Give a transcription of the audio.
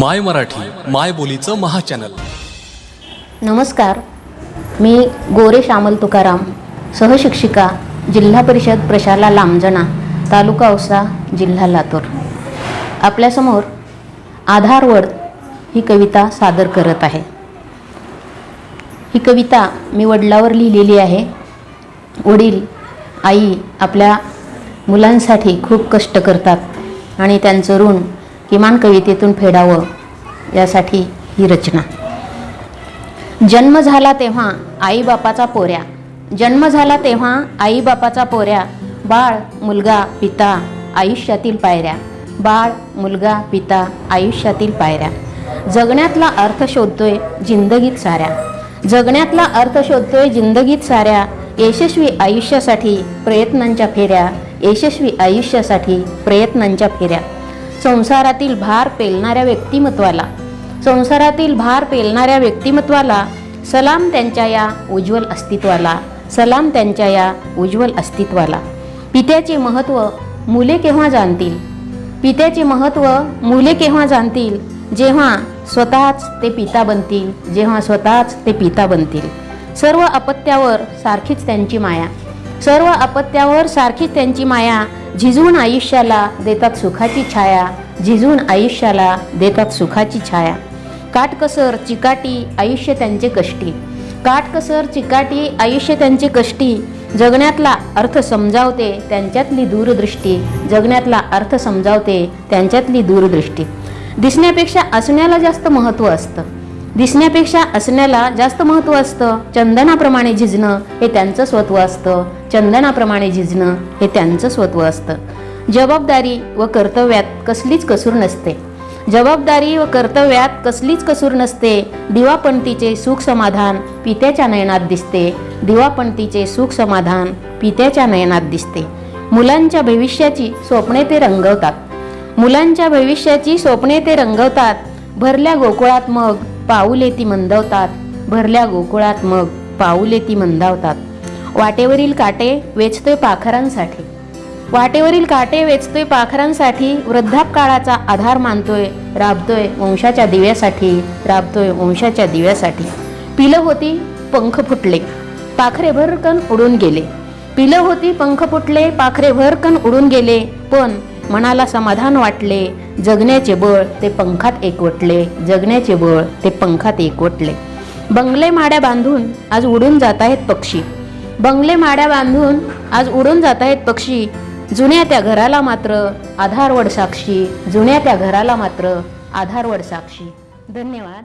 माय मराठी माय बोलीचं महाचॅनल. नमस्कार. मी गोरे श्यामल तुकाराम सहशिक्षिका जिल्हा परिषद प्रशाला लांबजणा तालुका औसा जिल्हा लातूर. आपल्यासमोर आधारवड ही कविता सादर करत आहे. ही कविता मी वडिलावर लिहिलेली आहे. वडील आई आपल्या मुलांसाठी खूप कष्ट करतात आणि त्यांचं ऋण किमान कवितेतून फेडावं यासाठी ही रचना. जन्म झाला तेव्हा आईबापाचा पोऱ्या. जन्म झाला तेव्हा आईबापाचा पोऱ्या. बाळ मुलगा पिता आयुष्यातील पायऱ्या. बाळ मुलगा पिता आयुष्यातील पायऱ्या. जगण्यातला अर्थ शोधतोय जिंदगीत साऱ्या. जगण्यातला अर्थ शोधतोय जिंदगीत साऱ्या. यशस्वी आयुष्यासाठी प्रयत्नांच्या फेऱ्या. यशस्वी आयुष्यासाठी प्रयत्नांच्या फेऱ्या. संसारातील भार पेलणाऱ्या व्यक्तिमत्वाला. संसारातील भार पेलणाऱ्या व्यक्तिमत्वाला सलाम त्यांच्या या उज्ज्वल अस्तित्वाला सलाम त्यांच्या या उज्ज्वल अस्तित्वाला. पित्याचे महत्त्व मुले केव्हा जाणतील? पित्याचे महत्त्व मुले केव्हा जाणतील? जेव्हा स्वतःच ते पिता बनतील जेव्हा स्वतःच ते पिता बनतील. सर्व अपत्यावर सारखीच त्यांची माया. सर्व अपत्यावर सारखीच त्यांची माया झिजवून आयुष्याला देतात सुखाची छाया झिजवून आयुष्याला देतात सुखाची छाया. काटकसर चिकाटी आयुष्य त्यांचे कष्टी. काटकसर चिकाटी आयुष्य त्यांचे कष्टी. जगण्यातला अर्थ समजावते त्यांच्यातली दूरदृष्टी. जगण्यातला अर्थ समजावते त्यांच्यातली दूरदृष्टी. दिसण्यापेक्षा असण्याला जास्त महत्त्व असतं. दिसण्यापेक्षा असण्याला जास्त महत्त्व असतं. चंदनाप्रमाणे झिजणं हे त्यांचं स्वत्व असतं. चंदनाप्रमाणे झिजणं हे त्यांचं स्वत्व असतं. जबाबदारी व कर्तव्यात कसलीच कसूर नसते. जबाबदारी व कर्तव्यात कसलीच कसूर नसते. दिवापंतीचे सुख समाधान पित्याच्या नयनात दिसते. दिवापंतीचे सुख समाधान पित्याच्या नयनात दिसते. मुलांच्या भविष्याची स्वप्ने ते रंगवतात. मुलांच्या भविष्याची स्वप्ने ते रंगवतात. भरल्या गोकुळात मग पाऊले ती मंदवतात. भरल्या गोकुळात मग पाऊले ती मंदावतात. वाटेवरील काटे वेचतोय पाखरांसाठी. वाटेवरील काटे वेचतोय पाखरांसाठी वृद्धापकाळाचा आधार मानतोय राबतोय वंशाच्या दिव्यासाठी राबतोय वंशाच्या दिव्यासाठी. पिलं होती पंख फुटले पाखरे भरकन उडून गेले. पिलं होती पंख फुटले पाखरे भरकन उडून गेले पण मनाला समाधान वाटले. जगण्याचे बळ ते पंखात एकवटले. जगण्याचे बळ ते पंखात एकवटले. बंगले माड्या बांधून आज उडून जात आहेत पक्षी. बंगले माड्या बांधून आज उडून जात आहेत पक्षी. जुन्या त्या घराला मात्र आधारवड साक्षी. जुन्या त्या घराला मात्र आधारवड साक्षी. धन्यवाद.